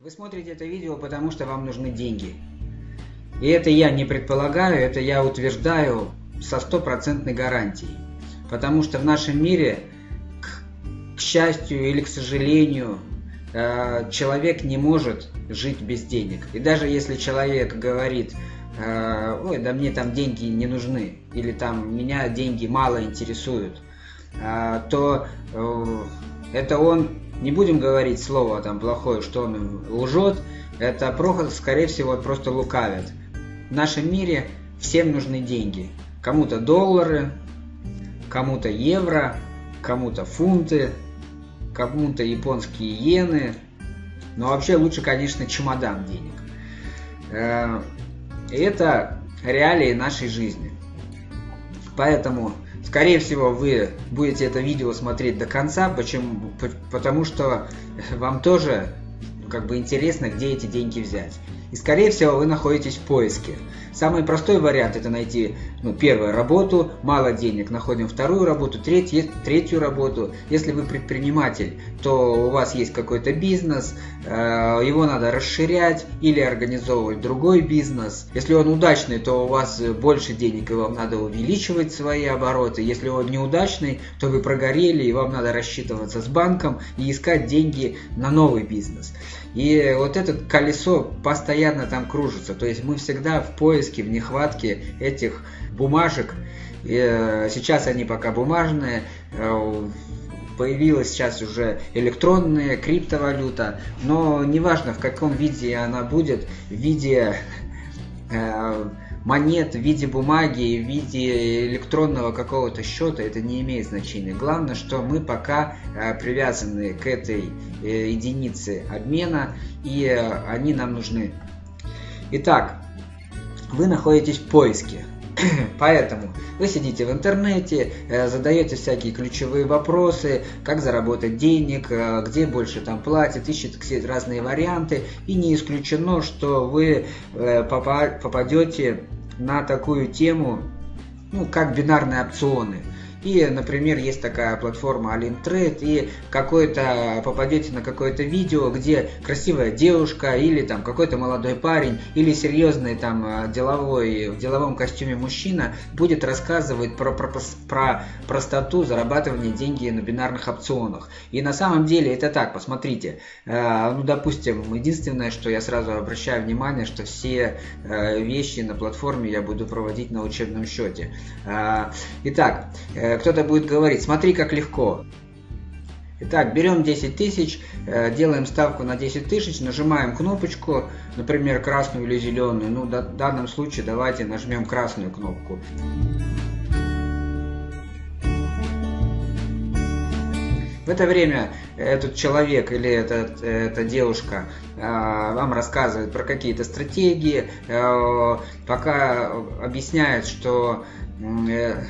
Вы смотрите это видео, потому что вам нужны деньги. И это я не предполагаю, это я утверждаю со стопроцентной гарантией. Потому что в нашем мире, к, к счастью или к сожалению, э, человек не может жить без денег. И даже если человек говорит, э, ой, да мне там деньги не нужны, или там меня деньги мало интересуют, э, то это он не будем говорить слово там плохое, что он лжет, это Прохор, скорее всего, просто лукавит. В нашем мире всем нужны деньги. Кому-то доллары, кому-то евро, кому-то фунты, кому-то японские иены. Но вообще лучше, конечно, чемодан денег. Э, это реалии нашей жизни. Поэтому Скорее всего, вы будете это видео смотреть до конца, почему? потому что вам тоже как бы интересно, где эти деньги взять. И скорее всего вы находитесь в поиске. Самый простой вариант это найти ну, первую работу, мало денег, находим вторую работу, третью, третью работу. Если вы предприниматель, то у вас есть какой-то бизнес, э, его надо расширять или организовывать другой бизнес. Если он удачный, то у вас больше денег и вам надо увеличивать свои обороты. Если он неудачный, то вы прогорели и вам надо рассчитываться с банком и искать деньги на новый бизнес. И вот это колесо постоянно там кружится. То есть мы всегда в поиске, в нехватке этих бумажек. Э, сейчас они пока бумажные. Э, появилась сейчас уже электронная криптовалюта. Но неважно в каком виде она будет. В виде э, монет в виде бумаги, в виде электронного какого-то счета, это не имеет значения. Главное, что мы пока привязаны к этой единице обмена, и они нам нужны. Итак, вы находитесь в поиске. Поэтому вы сидите в интернете, задаете всякие ключевые вопросы, как заработать денег, где больше там платят, ищете разные варианты. И не исключено, что вы попадете на такую тему, ну, как бинарные опционы – и, например, есть такая платформа Alintrade, и какой-то попадете на какое-то видео, где красивая девушка или там какой-то молодой парень или серьезный там э, деловой в деловом костюме мужчина будет рассказывать про, про, про простоту зарабатывания деньги на бинарных опционах. И на самом деле это так, посмотрите. Э, ну, допустим, единственное, что я сразу обращаю внимание, что все э, вещи на платформе я буду проводить на учебном счете. Итак, кто-то будет говорить, смотри, как легко. Итак, берем 10 тысяч, э, делаем ставку на 10 тысяч, нажимаем кнопочку, например, красную или зеленую. Ну, в данном случае давайте нажмем красную кнопку. В это время этот человек или этот, эта девушка э, вам рассказывает про какие-то стратегии, э, пока объясняет, что э,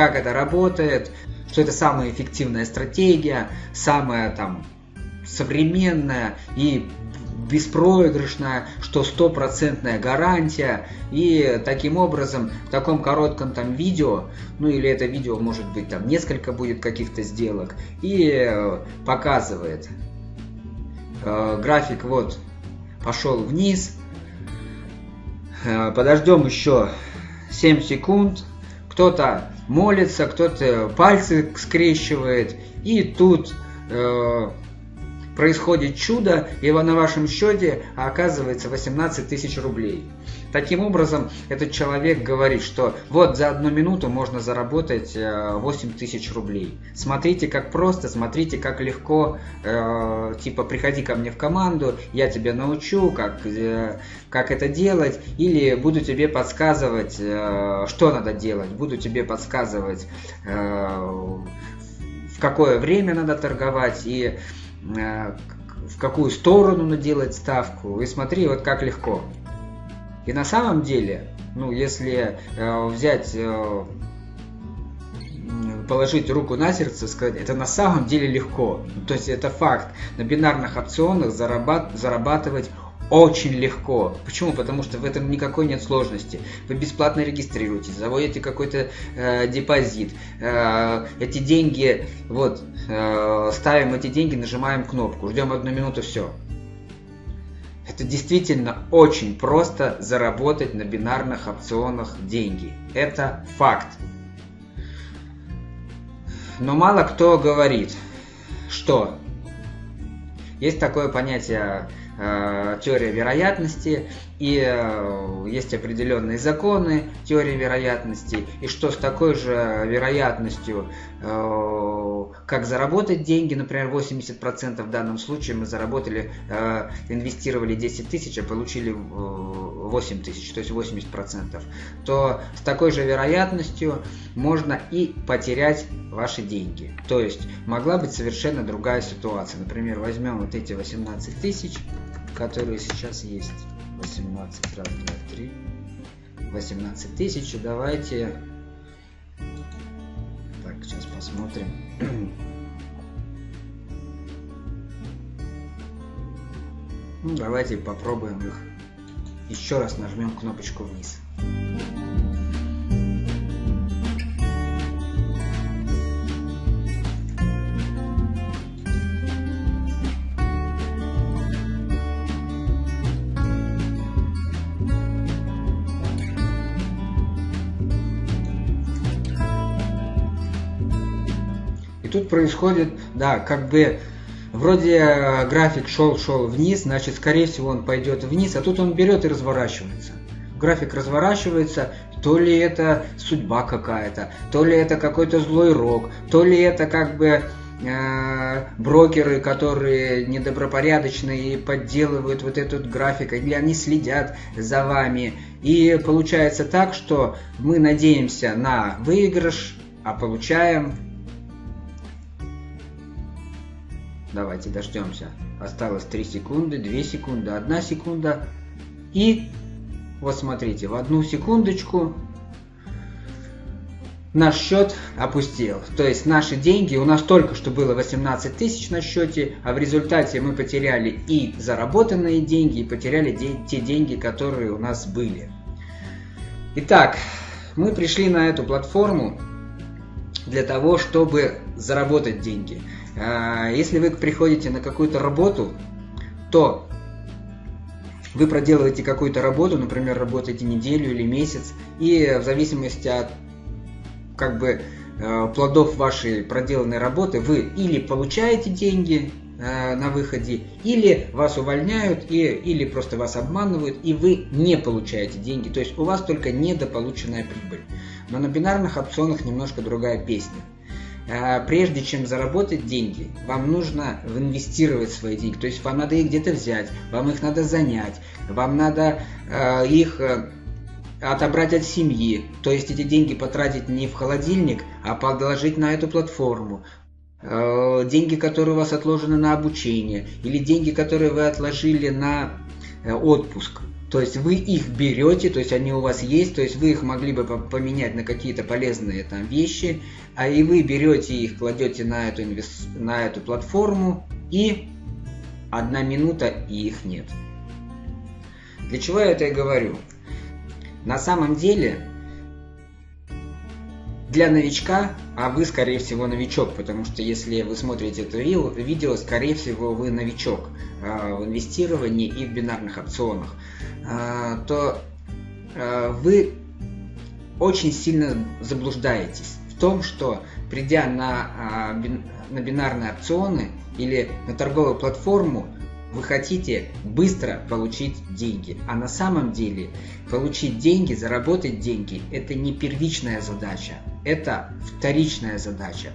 как это работает, что это самая эффективная стратегия, самая там современная и беспроигрышная, что стопроцентная гарантия. И таким образом, в таком коротком там видео, ну или это видео может быть там несколько будет каких-то сделок, и э, показывает э, график вот пошел вниз. Э, подождем еще 7 секунд. Кто-то молится, кто-то пальцы скрещивает, и тут э, происходит чудо, и на вашем счете оказывается 18 тысяч рублей. Таким образом, этот человек говорит, что вот за одну минуту можно заработать 8 э, тысяч рублей. Смотрите, как просто, смотрите, как легко, э, типа, приходи ко мне в команду, я тебя научу, как, э, как это делать, или буду тебе подсказывать, э, что надо делать, буду тебе подсказывать, э, в какое время надо торговать, и в какую сторону надо делать ставку. И смотри, вот как легко. И на самом деле, ну, если э, взять, э, положить руку на сердце, сказать, это на самом деле легко. То есть это факт. На бинарных опционах зарабат, зарабатывать очень легко. Почему? Потому что в этом никакой нет сложности. Вы бесплатно регистрируетесь, заводите какой-то э, депозит. Э, эти деньги, вот, э, ставим эти деньги, нажимаем кнопку, ждем одну минуту, все. Это действительно очень просто заработать на бинарных опционах деньги. Это факт. Но мало кто говорит, что есть такое понятие теория вероятности, и э, есть определенные законы теории вероятности, и что с такой же вероятностью, э, как заработать деньги, например, 80% в данном случае мы заработали, э, инвестировали 10 тысяч, а получили 8 тысяч, то есть 80%, то с такой же вероятностью можно и потерять ваши деньги. То есть могла быть совершенно другая ситуация. Например, возьмем вот эти 18 тысяч, которые сейчас есть 18, раз, два, три, 18 тысяч. Давайте, так, сейчас посмотрим. Ну, давайте попробуем их. Еще раз нажмем кнопочку вниз. тут происходит, да, как бы вроде э, график шел-шел вниз, значит, скорее всего, он пойдет вниз, а тут он берет и разворачивается. График разворачивается, то ли это судьба какая-то, то ли это какой-то злой рок, то ли это как бы э, брокеры, которые недобропорядочные и подделывают вот этот график, или они следят за вами. И получается так, что мы надеемся на выигрыш, а получаем Давайте дождемся. Осталось 3 секунды, 2 секунды, 1 секунда. И вот смотрите, в одну секундочку наш счет опустел. То есть наши деньги, у нас только что было 18 тысяч на счете, а в результате мы потеряли и заработанные деньги, и потеряли де те деньги, которые у нас были. Итак, мы пришли на эту платформу для того, чтобы заработать деньги. А, если вы приходите на какую-то работу, то вы проделываете какую-то работу, например, работаете неделю или месяц, и в зависимости от как бы э, плодов вашей проделанной работы вы или получаете деньги э, на выходе, или вас увольняют, и, или просто вас обманывают, и вы не получаете деньги. То есть у вас только недополученная прибыль. Но на бинарных опционах немножко другая песня. А, прежде чем заработать деньги, вам нужно инвестировать свои деньги. То есть вам надо их где-то взять, вам их надо занять, вам надо э, их э, отобрать от семьи. То есть эти деньги потратить не в холодильник, а подложить на эту платформу. Э, деньги, которые у вас отложены на обучение, или деньги, которые вы отложили на э, отпуск. То есть вы их берете, то есть они у вас есть, то есть вы их могли бы поменять на какие-то полезные там вещи, а и вы берете их, кладете на эту, инвест... на эту платформу, и одна минута, и их нет. Для чего я это и говорю? На самом деле, для новичка, а вы, скорее всего, новичок, потому что если вы смотрите это видео, скорее всего, вы новичок а, в инвестировании и в бинарных опционах. А, то а, вы очень сильно заблуждаетесь в том, что придя на, на бинарные опционы или на торговую платформу, вы хотите быстро получить деньги. А на самом деле получить деньги, заработать деньги – это не первичная задача, это вторичная задача.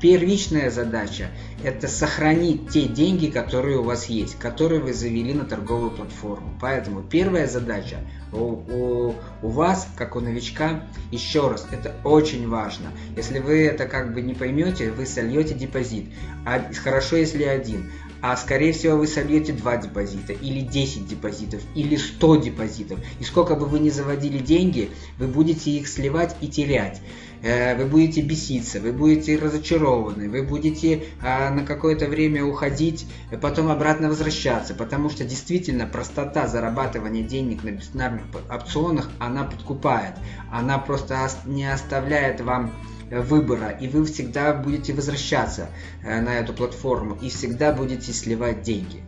Первичная задача – это сохранить те деньги, которые у вас есть, которые вы завели на торговую платформу. Поэтому первая задача у, у, у вас, как у новичка, еще раз, это очень важно. Если вы это как бы не поймете, вы сольете депозит. А хорошо, если один а скорее всего вы сольете 2 депозита, или 10 депозитов, или 100 депозитов. И сколько бы вы ни заводили деньги, вы будете их сливать и терять. Э, вы будете беситься, вы будете разочарованы, вы будете а, на какое-то время уходить, потом обратно возвращаться, потому что действительно простота зарабатывания денег на бинарных опционах, она подкупает, она просто не оставляет вам выбора, и вы всегда будете возвращаться э, на эту платформу и всегда будете сливать деньги.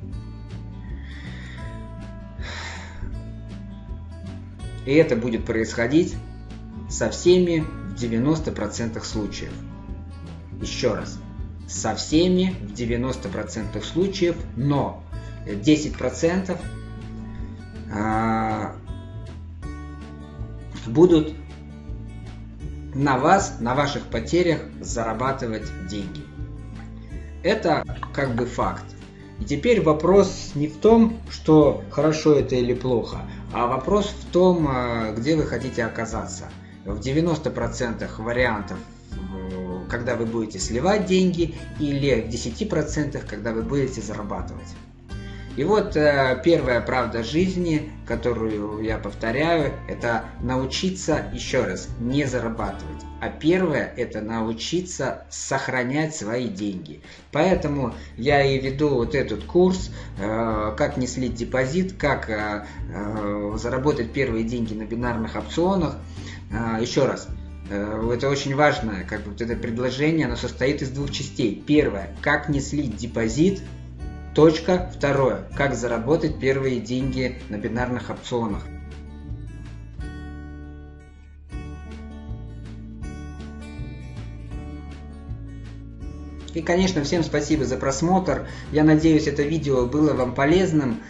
И это будет происходить со всеми в 90% случаев. Еще раз. Со всеми в 90% случаев, но 10% а, будут на вас, на ваших потерях зарабатывать деньги. Это как бы факт. И теперь вопрос не в том, что хорошо это или плохо, а вопрос в том, а, где вы хотите оказаться. В 90% вариантов, когда вы будете сливать деньги, или в 10%, когда вы будете зарабатывать. И вот э, первая правда жизни, которую я повторяю, это научиться, еще раз, не зарабатывать. А первое это научиться сохранять свои деньги. Поэтому я и веду вот этот курс, э, как не слить депозит, как э, э, заработать первые деньги на бинарных опционах. Э, еще раз, э, это очень важно, как бы вот это предложение, оно состоит из двух частей. Первое, как не слить депозит, Точка. Второе. Как заработать первые деньги на бинарных опционах. И, конечно, всем спасибо за просмотр. Я надеюсь, это видео было вам полезным.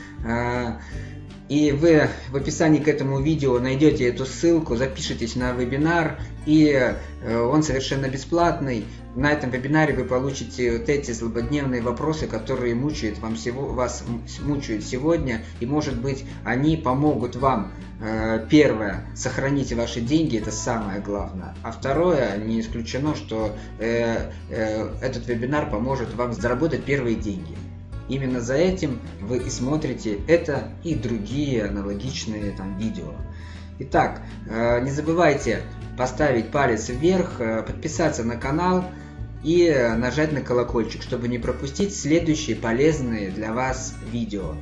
И вы в описании к этому видео найдете эту ссылку, запишитесь на вебинар, и э, он совершенно бесплатный. На этом вебинаре вы получите вот эти злободневные вопросы, которые мучают вам всего, вас мучают сегодня, и может быть они помогут вам, э, первое, сохранить ваши деньги, это самое главное, а второе, не исключено, что э, этот вебинар поможет вам заработать первые деньги. Именно за этим вы и смотрите это и другие аналогичные там видео. Итак, э, не забывайте поставить палец вверх, э, подписаться на канал и нажать на колокольчик, чтобы не пропустить следующие полезные для вас видео.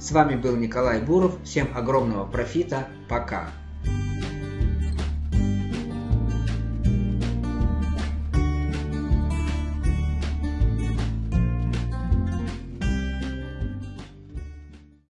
С вами был Николай Буров. Всем огромного профита. Пока.